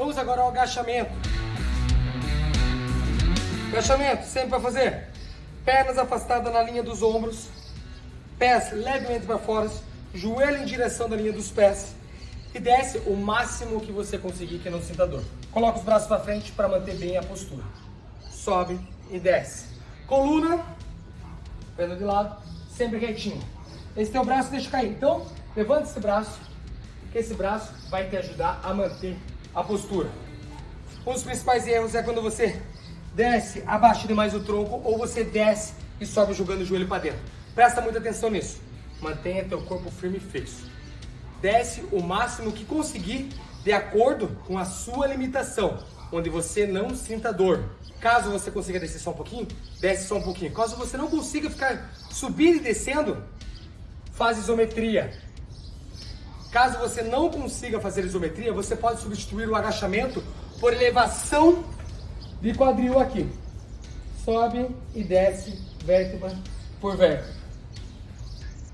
Vamos agora ao agachamento. Agachamento, sempre para fazer. Pernas afastadas na linha dos ombros. Pés levemente para fora. Joelho em direção da linha dos pés. E desce o máximo que você conseguir que não sinta dor. Coloca os braços para frente para manter bem a postura. Sobe e desce. Coluna, perna de lado, sempre retinho. Esse teu braço deixa cair. Então, levanta esse braço, que esse braço vai te ajudar a manter a postura. Um dos principais erros é quando você desce abaixo demais o tronco ou você desce e sobe jogando o joelho para dentro. Presta muita atenção nisso. Mantenha teu corpo firme e fixo. Desce o máximo que conseguir de acordo com a sua limitação, onde você não sinta dor. Caso você consiga descer só um pouquinho, desce só um pouquinho. Caso você não consiga ficar subindo e descendo, faz isometria. Caso você não consiga fazer isometria, você pode substituir o agachamento por elevação de quadril aqui. Sobe e desce vértebra por vértebra.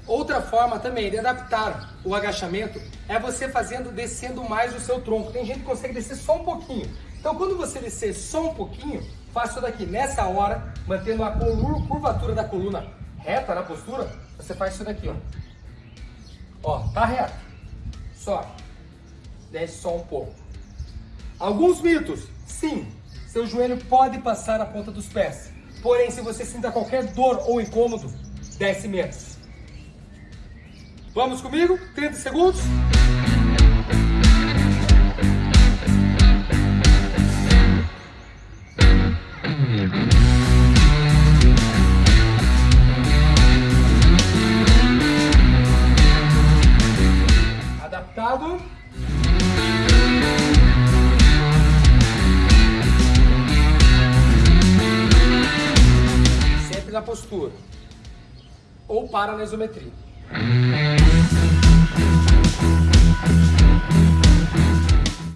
Outra forma também de adaptar o agachamento é você fazendo descendo mais o seu tronco. Tem gente que consegue descer só um pouquinho. Então quando você descer só um pouquinho, faça daqui. Nessa hora, mantendo a curvatura da coluna reta na postura, você faz isso daqui, ó. Ó, tá reto. Desce só um pouco. Alguns mitos. Sim, seu joelho pode passar a ponta dos pés. Porém, se você sinta qualquer dor ou incômodo, desce menos. Vamos comigo? 30 segundos. Adaptado. Sempre na postura. Ou para na isometria.